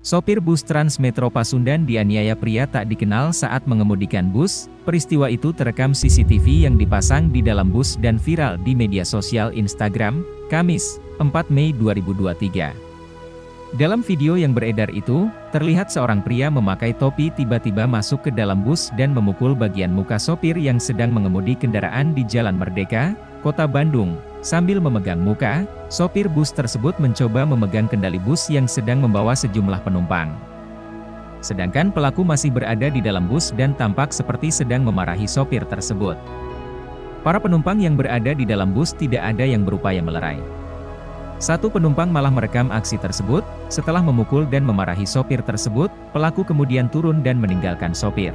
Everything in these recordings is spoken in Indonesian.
Sopir bus Transmetro Pasundan dianiaya pria tak dikenal saat mengemudikan bus. Peristiwa itu terekam CCTV yang dipasang di dalam bus dan viral di media sosial Instagram, Kamis, 4 Mei 2023. Dalam video yang beredar itu, terlihat seorang pria memakai topi tiba-tiba masuk ke dalam bus dan memukul bagian muka sopir yang sedang mengemudi kendaraan di Jalan Merdeka, Kota Bandung, Sambil memegang muka, sopir bus tersebut mencoba memegang kendali bus yang sedang membawa sejumlah penumpang. Sedangkan pelaku masih berada di dalam bus dan tampak seperti sedang memarahi sopir tersebut. Para penumpang yang berada di dalam bus tidak ada yang berupaya melerai. Satu penumpang malah merekam aksi tersebut, setelah memukul dan memarahi sopir tersebut, pelaku kemudian turun dan meninggalkan sopir.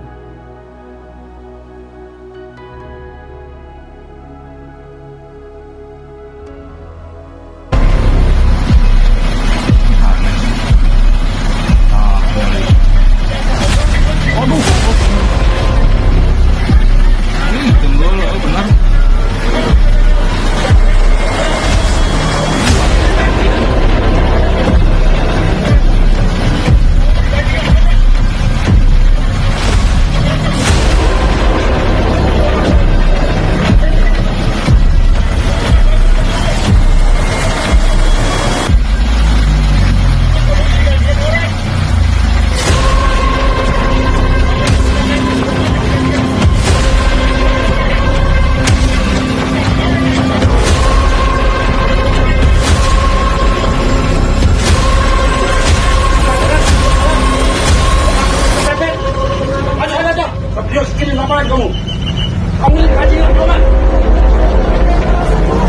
Ngapain kamu? Kamu ini kaji nggak kamu?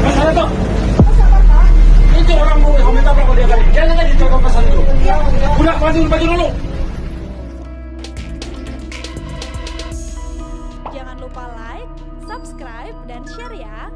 Masalah tuh. Itu orang mau kamu minta berapa dia kali? Jangan lagi coba pasal itu. Udah baju baju dulu. Jangan lupa like, subscribe, dan share ya.